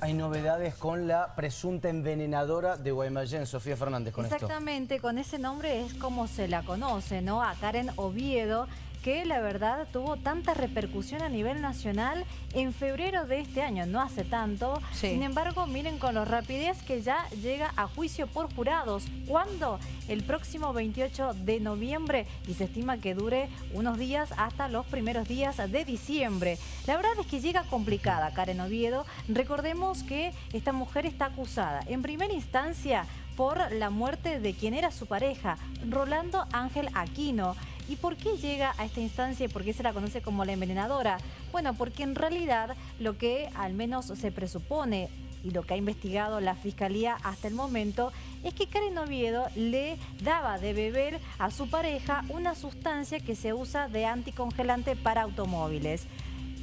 Hay novedades con la presunta envenenadora de Guaymallén, Sofía Fernández, Exactamente, con ese nombre es como se la conoce, ¿no? A Karen Oviedo, que la verdad tuvo tanta repercusión a nivel nacional en febrero de este año, no hace tanto. Sin embargo, miren con la rapidez que ya llega a juicio por jurados. ¿Cuándo? El próximo 28 de noviembre y se estima que dure unos días hasta los primeros días de diciembre. La verdad es que llega complicada Karen Oviedo. Recordemos que esta mujer está acusada en primera instancia por la muerte de quien era su pareja, Rolando Ángel Aquino. ¿Y por qué llega a esta instancia y por qué se la conoce como la envenenadora? Bueno, porque en realidad lo que al menos se presupone y lo que ha investigado la Fiscalía hasta el momento es que Karen Oviedo le daba de beber a su pareja una sustancia que se usa de anticongelante para automóviles.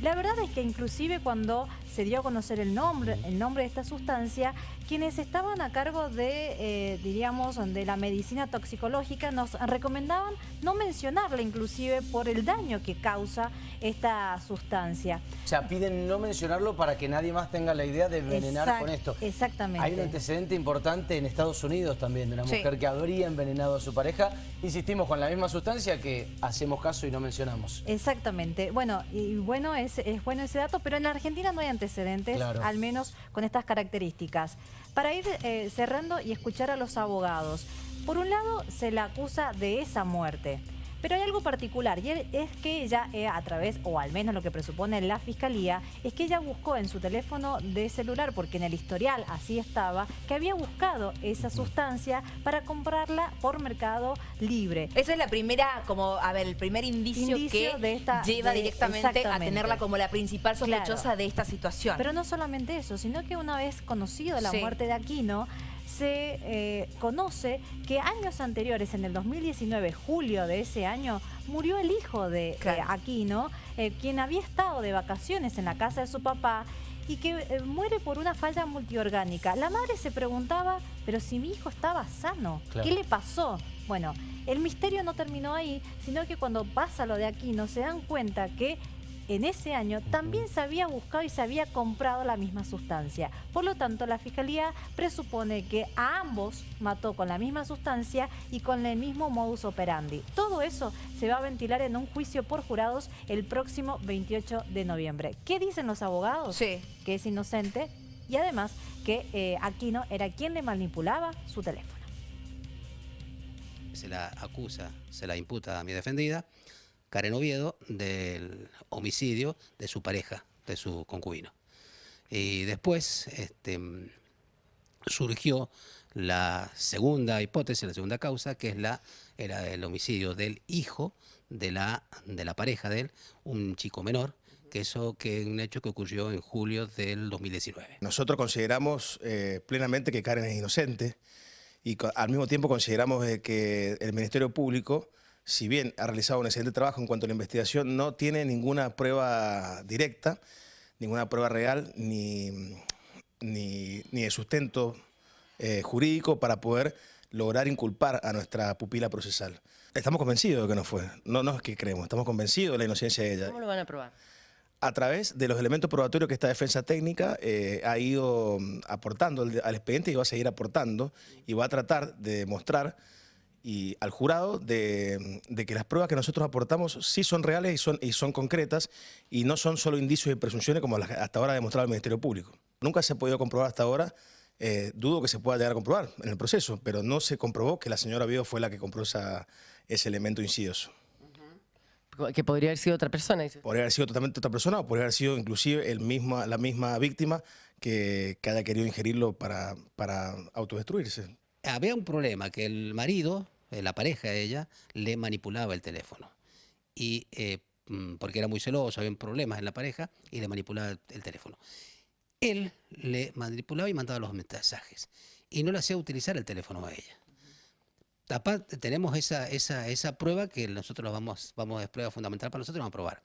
La verdad es que inclusive cuando se dio a conocer el nombre, el nombre de esta sustancia, quienes estaban a cargo de, eh, diríamos, de la medicina toxicológica nos recomendaban no mencionarla inclusive por el daño que causa esta sustancia. O sea, piden no mencionarlo para que nadie más tenga la idea de envenenar con esto. Exactamente. Hay un antecedente importante en Estados Unidos también de una mujer que habría envenenado a su pareja. Insistimos con la misma sustancia que hacemos caso y no mencionamos. Exactamente. Bueno, y bueno es, es bueno ese dato, pero en la Argentina no hay antecedentes al menos con estas características. Para ir eh, cerrando y escuchar a los abogados, por un lado se la acusa de esa muerte. Pero hay algo particular y es que ella eh, a través, o al menos lo que presupone la fiscalía, es que ella buscó en su teléfono de celular, porque en el historial así estaba, que había buscado esa sustancia para comprarla por Mercado Libre. Esa es la primera, como, a ver, el primer indicio, que lleva directamente a tenerla como la principal sospechosa de esta situación. Pero no solamente eso, sino que una vez conocido la muerte de Aquino, se eh, conoce que años anteriores, en el 2019, julio de ese año, murió el hijo de eh, Aquino, eh, quien había estado de vacaciones en la casa de su papá y que muere por una falla multiorgánica. La madre se preguntaba, pero si mi hijo estaba sano, ¿qué le pasó? Bueno, el misterio no terminó ahí, sino que cuando pasa lo de Aquino se dan cuenta que en ese año también se había buscado y se había comprado la misma sustancia. Por lo tanto, la Fiscalía presupone que a ambos mató con la misma sustancia y con el mismo modus operandi. Todo eso se va a ventilar en un juicio por jurados el próximo 28 de noviembre. ¿Qué dicen los abogados? Sí. Que es inocente y además que eh, Aquino era quien le manipulaba su teléfono. Se la acusa, se la imputa a mi defendida Karen Oviedo del homicidio de su pareja, de su concubino. Y después este, surgió la segunda hipótesis, la segunda causa, que es la, era el homicidio del hijo de la, de la pareja de él, un chico menor, que eso que es un hecho que ocurrió en julio del 2019. Nosotros consideramos eh, plenamente que Karen es inocente y al mismo tiempo consideramos eh, que el Ministerio Público si bien ha realizado un excelente trabajo en cuanto a la investigación, no tiene ninguna prueba directa, ninguna prueba real, ni, ni, de sustento eh, jurídico para poder lograr inculpar a nuestra pupila procesal. Estamos convencidos de que no fue, no, no es que creemos, estamos convencidos de la inocencia de ella. ¿Cómo lo van a probar? A través de los elementos probatorios que esta defensa técnica eh, ha ido mm, aportando al expediente y va a seguir aportando y va a tratar de demostrar y al jurado de, que las pruebas que nosotros aportamos sí son reales y son, y son concretas y no son solo indicios y presunciones como hasta ahora ha demostrado el Ministerio Público. Nunca se ha podido comprobar hasta ahora, eh, dudo que se pueda llegar a comprobar en el proceso, pero no se comprobó que la señora Vido fue la que compró esa, ese elemento insidioso. Que podría haber sido otra persona. Podría haber sido totalmente otra persona o podría haber sido inclusive el misma, la misma víctima que, que haya querido ingerirlo para, para autodestruirse había un problema, que el marido, la pareja de ella, le manipulaba el teléfono. Y eh, mm, porque era muy celoso, había problemas en la pareja y le manipulaba el teléfono. Él le manipulaba y mandaba los mensajes y no le hacía utilizar el teléfono a ella. tenemos esa, esa, esa prueba que nosotros vamos, vamos, es prueba fundamental para nosotros, vamos a probar.